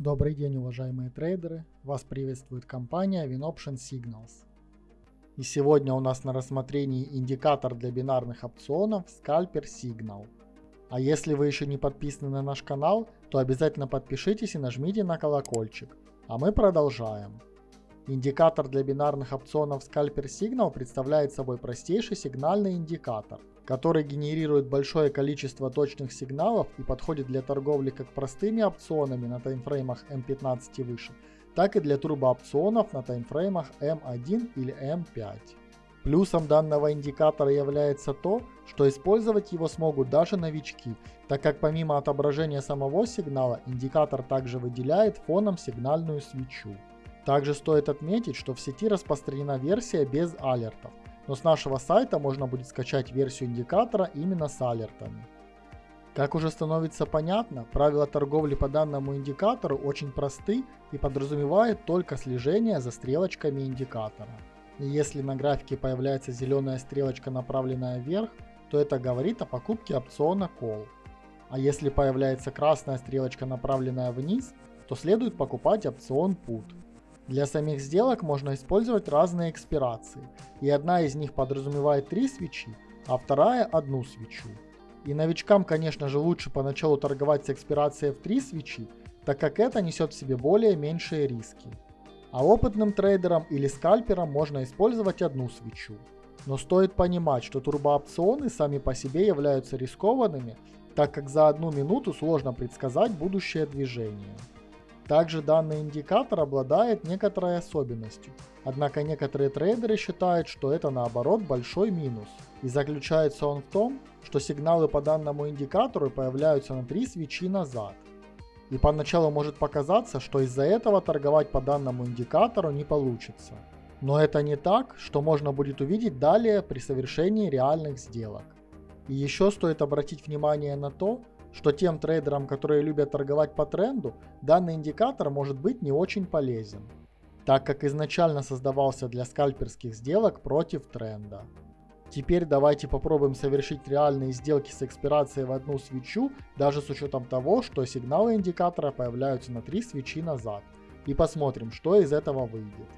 Добрый день, уважаемые трейдеры! Вас приветствует компания WinOption Signals. И сегодня у нас на рассмотрении индикатор для бинарных опционов Scalper Signal. А если вы еще не подписаны на наш канал, то обязательно подпишитесь и нажмите на колокольчик. А мы продолжаем. Индикатор для бинарных опционов Scalper Signal представляет собой простейший сигнальный индикатор, который генерирует большое количество точных сигналов и подходит для торговли как простыми опционами на таймфреймах M15 и выше, так и для турбоопционов на таймфреймах M1 или M5. Плюсом данного индикатора является то, что использовать его смогут даже новички, так как помимо отображения самого сигнала, индикатор также выделяет фоном сигнальную свечу. Также стоит отметить, что в сети распространена версия без алертов, но с нашего сайта можно будет скачать версию индикатора именно с алертами. Как уже становится понятно, правила торговли по данному индикатору очень просты и подразумевают только слежение за стрелочками индикатора. И если на графике появляется зеленая стрелочка, направленная вверх, то это говорит о покупке опциона Call. А если появляется красная стрелочка, направленная вниз, то следует покупать опцион Put. Для самих сделок можно использовать разные экспирации, и одна из них подразумевает 3 свечи, а вторая одну свечу. И новичкам, конечно же, лучше поначалу торговать с экспирацией в 3 свечи, так как это несет в себе более меньшие риски. А опытным трейдерам или скальперам можно использовать одну свечу. Но стоит понимать, что турбоопционы сами по себе являются рискованными, так как за одну минуту сложно предсказать будущее движение. Также данный индикатор обладает некоторой особенностью, однако некоторые трейдеры считают, что это наоборот большой минус. И заключается он в том, что сигналы по данному индикатору появляются на 3 свечи назад. И поначалу может показаться, что из-за этого торговать по данному индикатору не получится. Но это не так, что можно будет увидеть далее при совершении реальных сделок. И еще стоит обратить внимание на то, что тем трейдерам, которые любят торговать по тренду, данный индикатор может быть не очень полезен, так как изначально создавался для скальперских сделок против тренда. Теперь давайте попробуем совершить реальные сделки с экспирацией в одну свечу, даже с учетом того, что сигналы индикатора появляются на 3 свечи назад. И посмотрим, что из этого выйдет.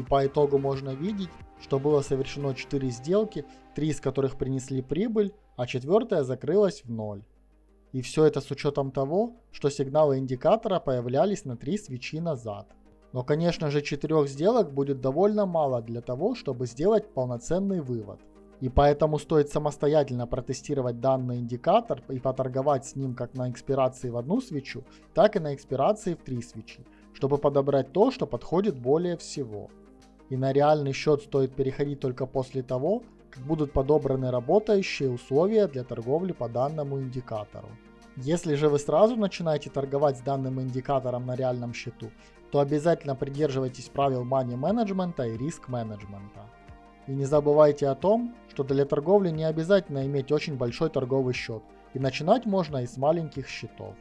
И по итогу можно видеть, что было совершено 4 сделки, 3 из которых принесли прибыль, а четвертая закрылась в ноль. И все это с учетом того, что сигналы индикатора появлялись на 3 свечи назад. Но конечно же 4 сделок будет довольно мало для того, чтобы сделать полноценный вывод. И поэтому стоит самостоятельно протестировать данный индикатор и поторговать с ним как на экспирации в одну свечу, так и на экспирации в три свечи, чтобы подобрать то, что подходит более всего. И на реальный счет стоит переходить только после того, как будут подобраны работающие условия для торговли по данному индикатору. Если же вы сразу начинаете торговать с данным индикатором на реальном счету, то обязательно придерживайтесь правил money менеджмента и риск менеджмента. И не забывайте о том, что для торговли не обязательно иметь очень большой торговый счет, и начинать можно и с маленьких счетов.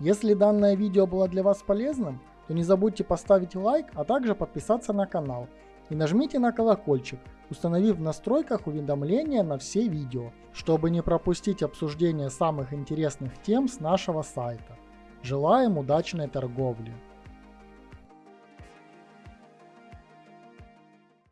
Если данное видео было для вас полезным, то не забудьте поставить лайк, а также подписаться на канал. И нажмите на колокольчик, установив в настройках уведомления на все видео, чтобы не пропустить обсуждение самых интересных тем с нашего сайта. Желаем удачной торговли!